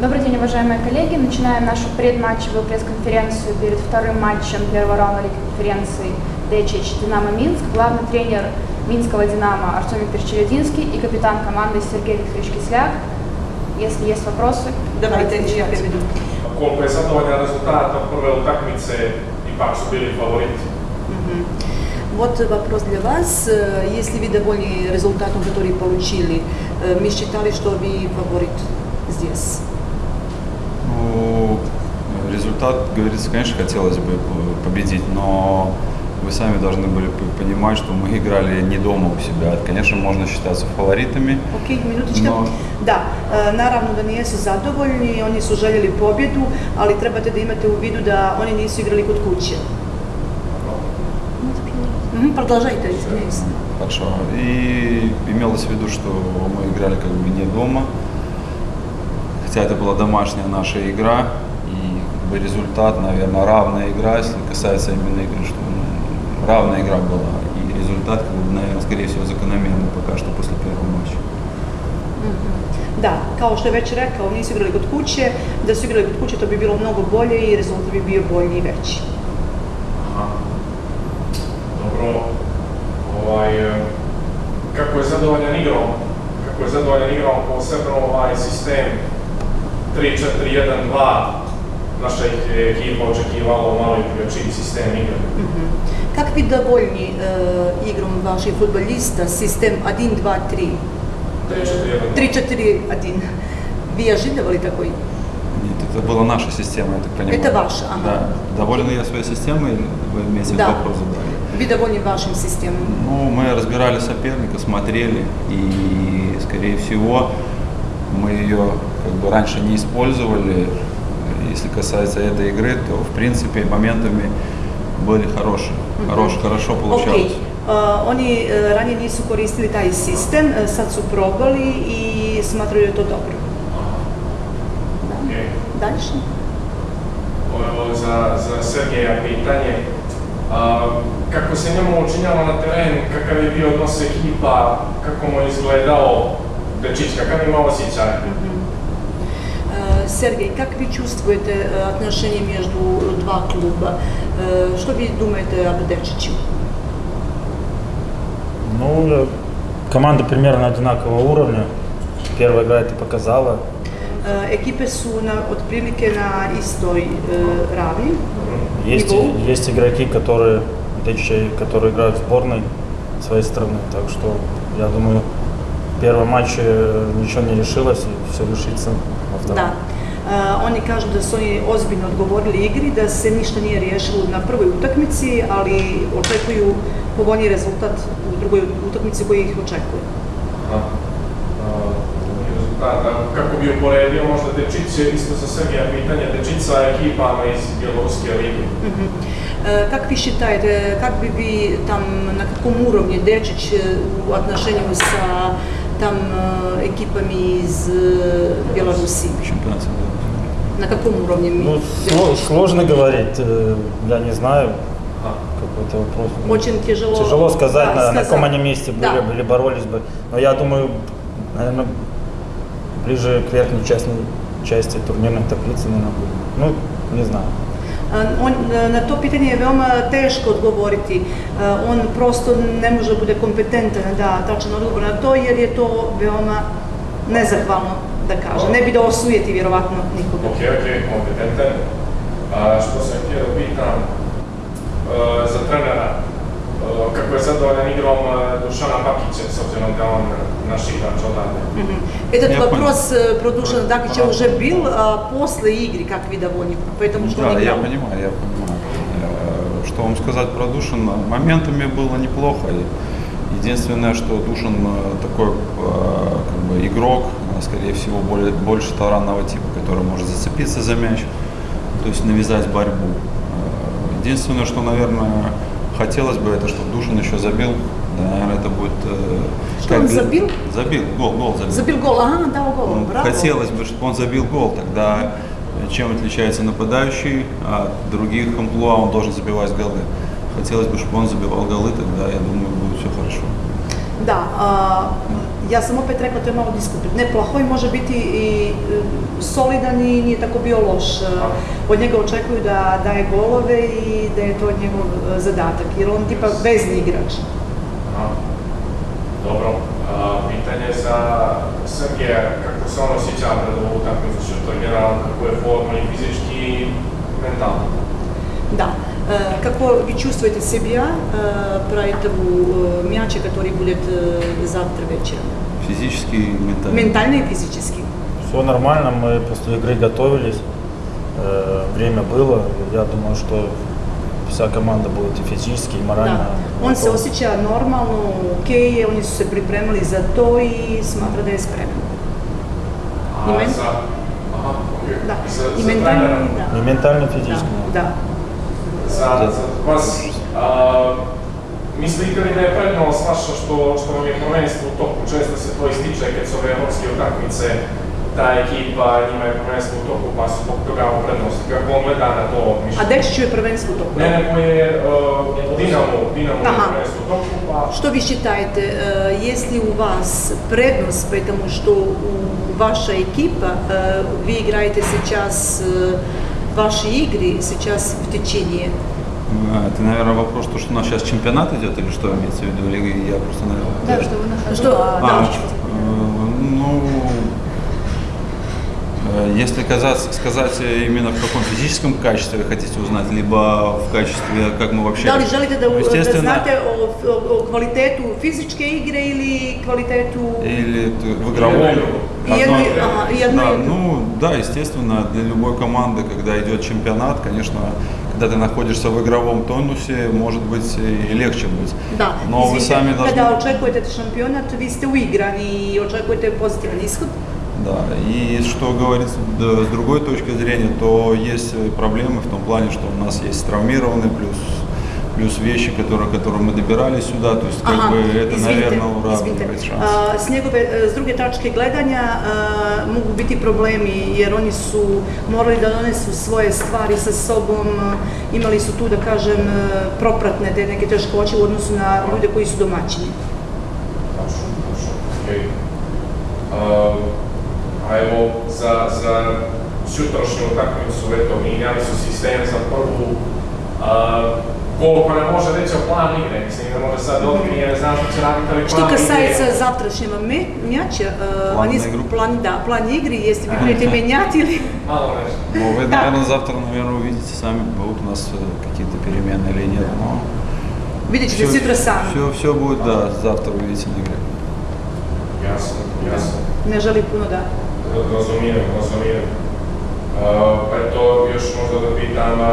Добрый день, уважаемые коллеги. Начинаем нашу предматчевую пресс-конференцию перед вторым матчем первого раунда Лиги конференции ДЧ «Динамо Минск». Главный тренер Минского «Динамо» Артем Викторович Челядинский и капитан команды Сергей Викторович Кисляк. Если есть вопросы, dan, ja отвечать. prevedu. Koliko je zadovoljan rezultatom prve utakmice, ipak su bili favoriti. Мгм. Вот вопрос для вас. Если вы довольны результатом, который получили, э, мы считали, что вы фаворит здесь. Ну, результат, говорится, конечно, хотелось бы победить, но вы сами должны были понимать, что мы играли не дома у себя. Конечно, можно считаться фаворитами, Ok, minutička. No. Da, e, naravno da nijesu zadovoljni, oni su željeli pobjedu, ali trebate da imate u vidu da oni nisu igrali kod kuće. Продолжайте, извиняюсь. Хорошо. И имелось в виду, что мы играли как бы не дома, хотя это была домашняя наша игра, и как бы результат, наверное, равная игра, если касается именно игры, что ну, равная игра была, и результат, как бы, наверное, скорее всего, закономерный пока что после первого матча. Da, kao što je već rekao, nisu igrali kod kuće, da su igrali kod kuće to bi bilo mnogo bolje i rezultat bi bio bolji i veći. Aha. Dobro. Ovaj, kako je zadovoljan igrom? Kako je zadovoljan igrom, posebno ovaj sistem 3-4-1-2. Naša ih je ekipa očekivala malo i drugačiji sistem igre. Как ви довольні е, ігром ваших футболіста, систем 1, 2, 3, 3-4-1-2. 3, 4, 1? Ви ожидували такой? Нет, это была наша система, я так понимаю. Это ваша, ага. Да. Довольны я своей системой, вы имеете в Да. виду вопрос задали? Ви довольні вашим системом? Ну, мы разбирали соперника, смотрели, и, скорее всего, мы ее как бы раньше не использовали. Если касается этой игры, то, в принципе, моментами были хорошие. Хорош, хорошо получалось. Ok, e, oni e, ranije nisu koristili taj sistem, e, sad su probali i smatraju da je to dobro. Okej. Дальше? Evo, za, za Sergeja pitanje. A, kako se njemu učinjalo na terenu, kakav je bio odnos ekipa, kako mu je izgledao Kakav je imao osjećaj? Е, Сергей, как вы чувствуете е, отношения между два клуба? Е, Что вы думаете об Дечичу? Ну, э, команда примерно одинакового уровня. Первая игра это показала. Ekipe su na, otprilike na istoj e, ravni. Есть, есть игроки, которые, которые играют в сборной своей страны. Так что, я думаю, первом матче ничего не решилось и все решится во втором. Da. E, oni kažu da su oni ozbiljno odgovorili igri, da se ništa nije riješilo na prvoj utakmici, ali očekuju povoljniji rezultat u drugoj utakmici koji ih očekuje. Aha. A, drugi rezultat. A kako bi uporedio možda Dečić, je isto za Sergeja pitanje, Dečić sa ekipama iz Bjeloruske lige? Мгм. Е, Как ви считаете, как би ви там, на каком уровне Дечич е, у отношению sa там е, ekipami iz е, Белоруссии? Чемпионат. На каком уровне? Ну, сло- сложно говорить, э, я не знаю, какой-то вопрос. Очень тяжело, Тяжело сказать, да, на, на сказать. каком они месте были, Да. были, боролись бы. Но я думаю, наверное, ближе к верхней части, части турнирной таблицы, наверное, будет. Ну, не знаю. On, na to pitanje je veoma teško odgovoriti. On prosto ne može da bude kompetentan da tačan odgovor na to jer je to veoma nezahvalno da kaže. Ne bi da osujeti vjerovatno nikoga. Ok, ok, kompetentan. A, što sam htio da pitam za trenera, kako je zadovoljan igrom e, Dušana Bakića, s obzirom da je on naš igrač odavde? Мгм. Этот Я вопрос э, про Душана Дакича уже был а, после игры, как вы довольны, поэтому что Да, он я понимаю, я понимаю. Э, Что вам сказать про Душина? Моментами было неплохо. Единственное, что Душин э, такой э, как бы игрок, э, скорее всего, более, больше таранного типа, который может зацепиться за мяч, то есть навязать борьбу. Э, Единственное, что, наверное, хотелось бы, это чтобы Душин еще забил. Да, наверное, это будет... э, Что он для- забил? Забил, гол, гол забил. Забил гол, ага, дал гол, Ну, браво. Хотелось бы, чтобы он забил гол, тогда э, чем отличается нападающий от других амплуа, он должен забивать голы. Хотелось бы, чтобы он забивал голы, тогда, я думаю, будет все хорошо. Да, а, Ja sam opet rekla, to je malo diskutno. Ne, Plahoj može biti i e, solidan i nije tako bio loš. E, Od njega očekuju da daje golove i da je to njegov e, zadatak, jer on tipa vezni igrač. Aha. Dobro, a, pitanje za Sergeja, kako se on osjeća pred ovu utakmicu, što to je generalno, kako je forma i fizički i mentalno. Да. Е, Какво ви чувствуете себя е, правите у мяче, который будет завтра вечером? Физически и ментально. Ментально и физически. Все нормально, мы после игры готовились, э, время было. Я думаю, что вся команда будет и физически, и морально. Da. On se готова. osjeća normalno, ok oni su se pripremili za to i smatra da je spreman. Za mentalno, trenera, da. И ментально, и физически. Za vas, a, mislite li da je prednost vaša što, što vam je prvenstvo u toku? Često se to ističe kad su ove evropske utakmice, ta ekipa, njima je prvenstvo u toku, pa su zbog toga u prednosti. Kako on gleda na to A mišljenje? Dečiću je prvenstvo u toku. Ne, nego je uh, Dinamo, Dinamo je Aha. prvenstvo u toku, pa... Что вы считаете, э, есть ли у вас предность, потому что у ваша экипа, э, вы играете сейчас, э, ваши игры сейчас в течение? А, Это, наверное, вопрос, то, что у нас сейчас чемпионат идет, или что имеется в виду? Или я просто, наверное... Да, что вы на ходу. Что- а, да. Э, ну, э, если казаться, сказать именно в каком физическом качестве вы хотите узнать, либо в качестве, как мы вообще... Želite da, Ну, da естественно, o, o, o kvalitetu fizičke igre ili kvalitetu... Или т- в игровом... И одно, и Одно- ага, и одно, да, и ну да, естественно, для любой команды, когда идет чемпионат, конечно, когда ты находишься в игровом тонусе, может быть и легче быть. Da, Но вы izvinite, сами должны... kada očekujete šampionat, vi ste uigrani i očekujete pozitivan ishod. Да, и что говорится да, с другой точки зрения, то есть проблемы в том плане, что у нас есть травмированные, плюс, плюс вещи, которые, которые мы добирались сюда, то есть как Aha, бы это, izvinite, наверное, izvinite. уравнивает шанс. A, s njegove, s druge tačke gledanja a, mogu biti problemi jer oni su morali da donesu svoje stvari sa sobom, imali su tu da kažem propratne te neke teškoće u odnosu na ljude koji su domaćini. Točno, točno, okej. A, evo, za, za sutrašnju utakmicu, eto, mijenjali su sistem za prvu. A, o plan igre, mislim, ne može sad otkrije, ne znam što će raditi, ali Što plan касается igre. завтрашнего ме- мяча, э, План они план, да, план игры, если вы будете менять или... Malo nešto. Но вы, да. наверное, завтра, наверное, увидите сами, будут у нас э, какие-то перемены или нет. Но Vidjet ćete sutra sami. все, все будет, да, завтра увидите на игре. Jasno, jasno. Ne želi puno da... Razumijem, razumijem. Uh, eto, još možda da pitam uh,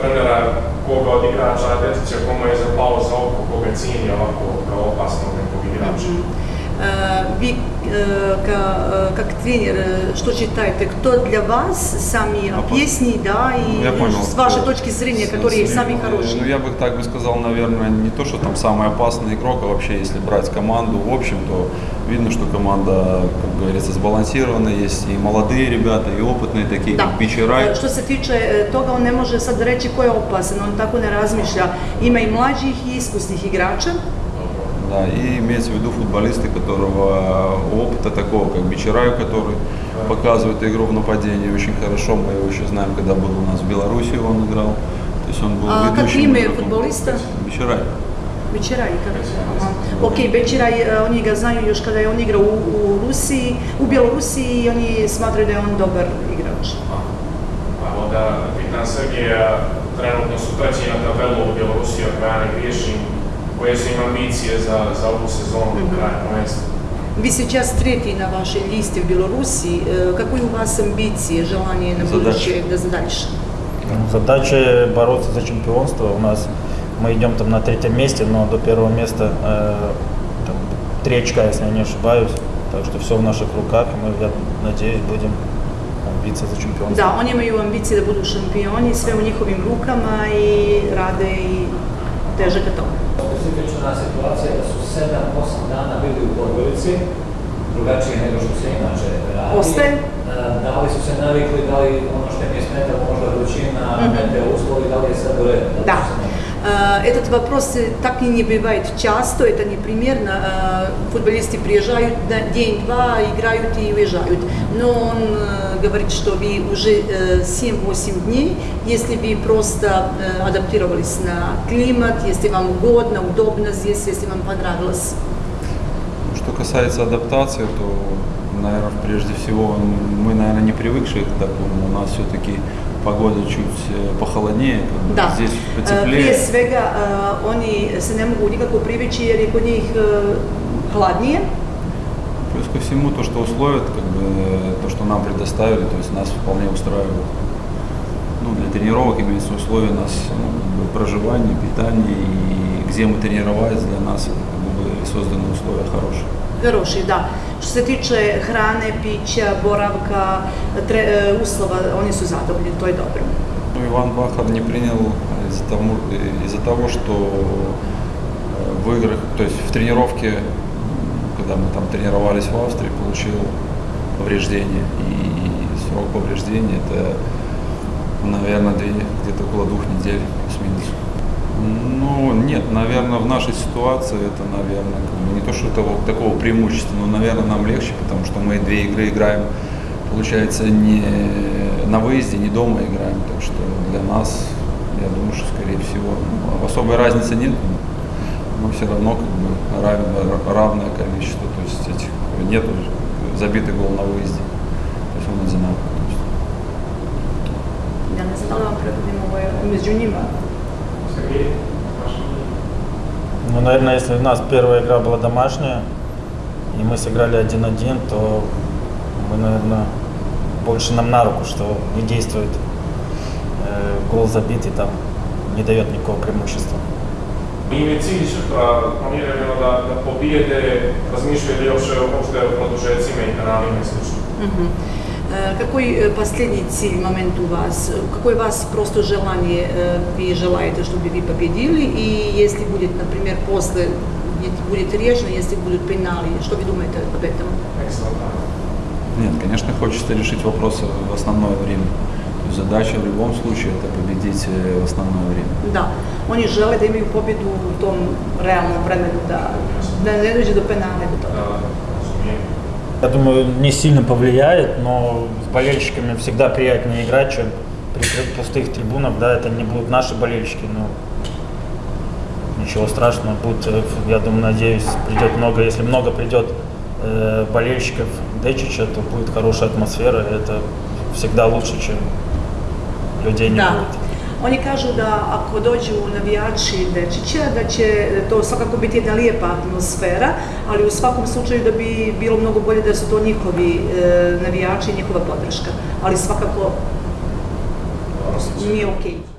trenera koga od igrača Detića, komu je zapalo za oko, koga cijeni ovako kao opasnog nekog igrača. Э, Ви э, ка- э, как тренер, э, что считаете, кто для вас Опасный. опасные, да, и я понял. с вашей точки зрения, которые с- самые э, хорошие? Ну, я бы так бы сказал, наверное, не то, что там самый опасный игрок, а вообще, если брать команду в общем, то видно, что команда, как говорится, сбалансирована. Есть и молодые ребята, и опытные такие, Da. как Što se tiče e, toga, on ne može sad reći ko je opasan, on tako ne razmišlja. Ima i mlađih i iskusnih igrača. Да, и имеется в виду футболисты, которого опыта такого, как Бичерай, который показывает игру в нападении очень хорошо. Мы его еще знаем, когда был у нас в Беларуси, он играл. То есть он был А как имя игроком. футболиста? Бичерай. Večeraj, kako? Aha. Ok, Večeraj, e, oni ga znaju još kada je on igrao u, u Rusiji, u Bjelorusiji i oni smatraju da je on dobar igrač. A onda pitam Sergeja, trenutno su treći na tabelu u Bjelorusiji, ako ja ne griješim, koje su im ambicije za, za ovu sezonu do kraja prvenstva. Вы сейчас третий на вашей листе в Беларуси. Какой у вас амбиции, желание на будущее, да, за дальше? Задача бороться за чемпионство. У нас мы идем там на третьем месте, но до первого места э, там, три очка, если я не ошибаюсь. Так что все в наших руках, и мы, я надеюсь, будем биться за чемпионство. Da, oni imaju ambicije da budu šampioni, sve u njihovim rukama i rade i teže ka tome. Specifična situacija da su 7-8 dana bili u Podgorici drugačije nego što se inače radi. Ostaje? E, Da li su se navikli, da li ono što im je smetalo Этот вопрос э, так и не бывает часто, это непримерно. Э, Футболисты приезжают на день-два, играют и уезжают. Но он э, говорит, что вы уже э, 7-8 дней, если вы просто э, адаптировались на климат, если вам угодно, удобно здесь, если вам понравилось. Что касается адаптации, то, наверное, прежде всего мы, наверное, не привыкшие к такому. У нас все-таки погода чуть э, похолоднее, Da. здесь E, потеплее. Prije svega e, oni se ne mogu nikako privići jer je kod njih hladnije. Плюс ко всему то, что условия, как бы, то, что нам предоставили, то есть нас вполне устраивает. Ну, для тренировок имеется условия нас ну, как бы проживания, питания и где мы тренировались, для нас как бы, были созданы условия хорошие. Хороший, da. Što se tiče hrane, pića, boravka, tre, e, uslova, oni su zadovoljni, to je dobro. Иван Бахар не принял из-за того, из-за того, что в играх, то есть в тренировке, когда мы там тренировались в Австрии, получил повреждение. И срок повреждения это, наверное, где-то около двух недель плюс-минус. Ну, нет, наверное, в нашей ситуации это, наверное, не то, что того, такого преимущества, но, наверное, нам легче, потому что мы две игры играем, получается, не на выезде, не дома играем, так что для нас, я думаю, что, скорее всего, ну, особой разницы нет, но все равно как бы равен- равное количество, то есть этих нет забитый гол на выезде, то есть он одинаковый. то есть. Ja ne znam da li Ну, наверное, если у нас первая игра была домашняя, и мы сыграли 1-1, то мы, наверное, больше нам на руку, что не действует э, гол забитый, там не дает никакого преимущества. Im je cilj sutra planirano da, da pobijede, razmišljaju li uopšte o produžecima i kanalima i. Мгм. Э, Какой э, последний цель, момент у вас? Какое у вас просто желание э, вы желаете, чтобы вы победили? И если будет, например, после будет- решено, если будут пенали, что вы думаете об этом? Нет, конечно, хочется решить вопросы в основное время. Задача в любом случае это победить э, в основное время. Da, oni žele da imaju pobjedu u tom realnom vremenu, da, da ne dođe do penale do toga. Я думаю, не сильно повлияет, но с болельщиками всегда приятнее играть, чем при пустых трибунах. Да, это не будут наши болельщики, но ничего страшного. Будет, э, я думаю, надеюсь, придет много. Если много придет э, болельщиков Дечича, то будет хорошая атмосфера. Это всегда лучше, чем людей не Da. будет. Oni kažu da ako dođu navijači Dečića, da će to svakako biti jedna lijepa atmosfera, ali u svakom slučaju da bi bilo mnogo bolje da su to njihovi e, navijači i njihova podrška. Ali svakako nije okej.